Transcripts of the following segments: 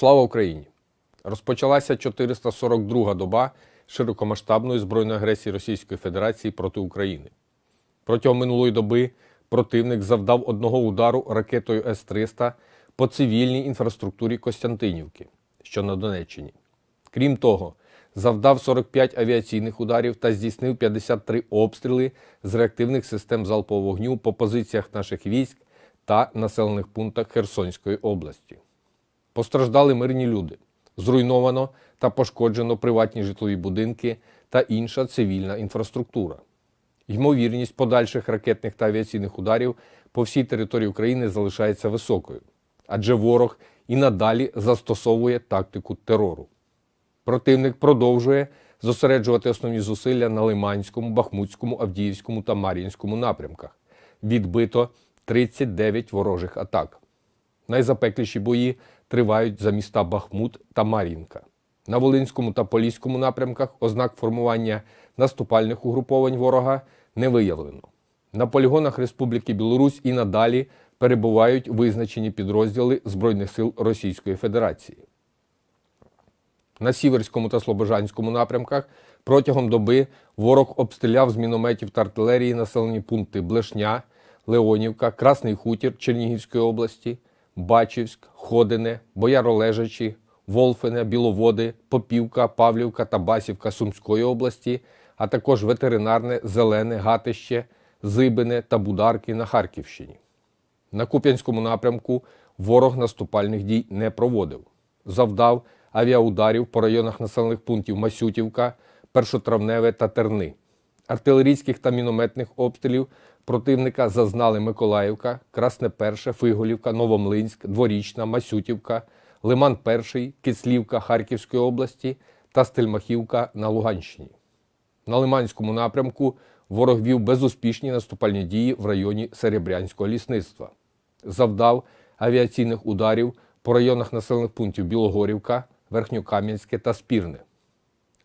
Слава Україні! Розпочалася 442 доба широкомасштабної збройної агресії Російської Федерації проти України. Протягом минулої доби противник завдав одного удару ракетою С-300 по цивільній інфраструктурі Костянтинівки, що на Донеччині. Крім того, завдав 45 авіаційних ударів та здійснив 53 обстріли з реактивних систем залпового вогню по позиціях наших військ та населених пунктах Херсонської області. Постраждали мирні люди. Зруйновано та пошкоджено приватні житлові будинки та інша цивільна інфраструктура. Ймовірність подальших ракетних та авіаційних ударів по всій території України залишається високою, адже ворог і надалі застосовує тактику терору. Противник продовжує зосереджувати основні зусилля на Лиманському, Бахмутському, Авдіївському та Мар'їнському напрямках. Відбито 39 ворожих атак. Найзапекліші бої тривають за міста Бахмут та Мар'їнка. На Волинському та Поліському напрямках ознак формування наступальних угруповань ворога не виявлено. На полігонах Республіки Білорусь і надалі перебувають визначені підрозділи Збройних сил Російської Федерації. На Сіверському та Слобожанському напрямках протягом доби ворог обстріляв з мінометів та артилерії населені пункти Блешня, Леонівка, Красний Хутір Чернігівської області, Бачівськ, Ходине, Бояролежачі, Волфине, Біловоди, Попівка, Павлівка та Басівка Сумської області, а також ветеринарне, Зелене, Гатище, Зибине та Бударки на Харківщині. На Куп'янському напрямку ворог наступальних дій не проводив. Завдав авіаударів по районах населених пунктів Масютівка, Першотравневе та Терни. Артилерійських та мінометних обстрілів противника зазнали Миколаївка, Красне Перше, Фиголівка, Новомлинськ, Дворічна, Масютівка, Лиман Перший, Кислівка Харківської області та Стельмахівка на Луганщині. На Лиманському напрямку ворог вів безуспішні наступальні дії в районі Серебрянського лісництва. Завдав авіаційних ударів по районах населених пунктів Білогорівка, Верхньокам'янське та Спірне.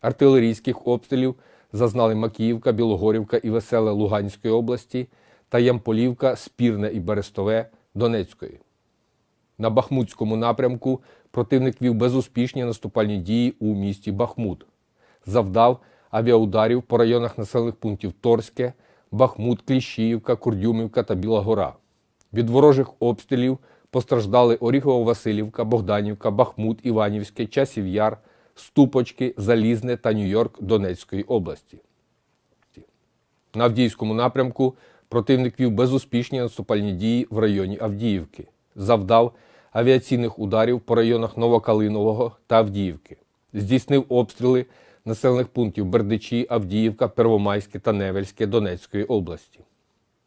Артилерійських обстрілів зазнали Макіївка, Білогорівка і Веселе Луганської області та Ямполівка, Спірне і Берестове Донецької. На Бахмутському напрямку противник вів безуспішні наступальні дії у місті Бахмут. Завдав авіаударів по районах населених пунктів Торське, Бахмут, Кліщіївка, Курдюмівка та Біла Гора. Від ворожих обстрілів постраждали Оріхово-Василівка, Богданівка, Бахмут, Іванівське, Часів Яр, Ступочки, Залізне та Нью-Йорк Донецької області. На Авдіївському напрямку противник вів безуспішні наступальні дії в районі Авдіївки. Завдав авіаційних ударів по районах Новокалинового та Авдіївки. Здійснив обстріли населених пунктів Бердичі, Авдіївка, Первомайське та Невельське Донецької області.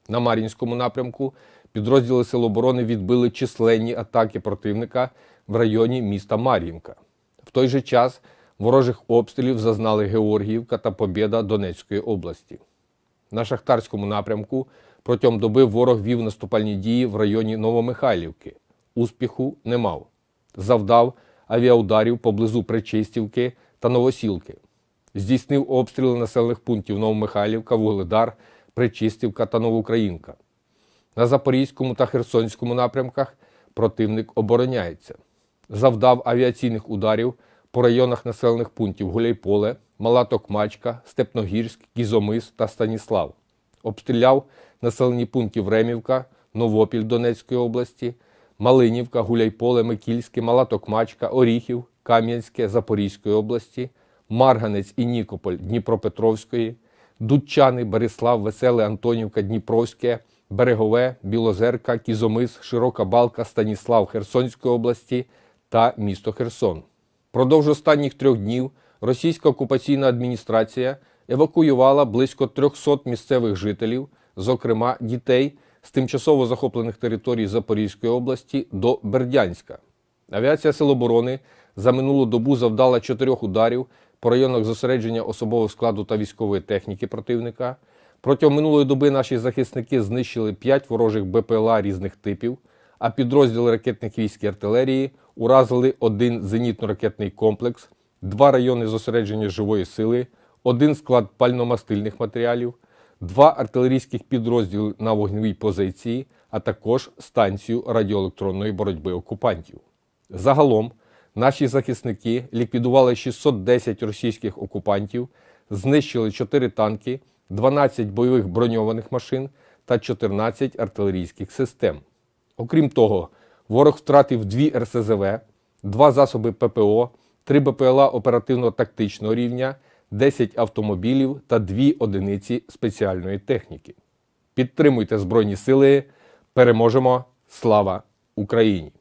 На Мар'їнському напрямку підрозділи Сил оборони відбили численні атаки противника в районі міста Мар'їнка. В той же час ворожих обстрілів зазнали Георгіївка та Побєда Донецької області. На Шахтарському напрямку протягом доби ворог вів наступальні дії в районі Новомихайлівки. Успіху не мав. Завдав авіаударів поблизу Причистівки та Новосілки. Здійснив обстріли населених пунктів Новомихайлівка, Вугледар, Причистівка та Новоукраїнка. На Запорізькому та Херсонському напрямках противник обороняється. Завдав авіаційних ударів по районах населених пунктів Гуляйполе, Мала Токмачка, Степногірськ, Кізомис та Станіслав. Обстріляв населені пункти Времівка, Новопіль Донецької області, Малинівка, Гуляйполе, Микільське, Мала Токмачка, Оріхів, Кам'янське Запорізької області, Марганець і Нікополь Дніпропетровської, Дудчани, Береслав, Веселе, Антонівка, Дніпровське, Берегове, Білозерка, Кізомис, Широка Балка, Станіслав Херсонської області та місто Херсон. Продовж останніх трьох днів російська окупаційна адміністрація евакуювала близько 300 місцевих жителів, зокрема дітей з тимчасово захоплених територій Запорізької області до Бердянська. Авіація Сил оборони за минулу добу завдала чотирьох ударів по районах зосередження особового складу та військової техніки противника. Протягом минулої доби наші захисники знищили 5 ворожих БПЛА різних типів, а підрозділи ракетних військ і артилерії уразили один зенітно-ракетний комплекс, два райони зосередження живої сили, один склад пальномастильних матеріалів, два артилерійських підрозділи на вогневій позиції, а також станцію радіоелектронної боротьби окупантів. Загалом наші захисники ліквідували 610 російських окупантів, знищили 4 танки, 12 бойових броньованих машин та 14 артилерійських систем. Окрім того, ворог втратив дві РСЗВ, два засоби ППО, три БПЛА оперативно-тактичного рівня, 10 автомобілів та 2 одиниці спеціальної техніки. Підтримуйте Збройні Сили. Переможемо! Слава Україні!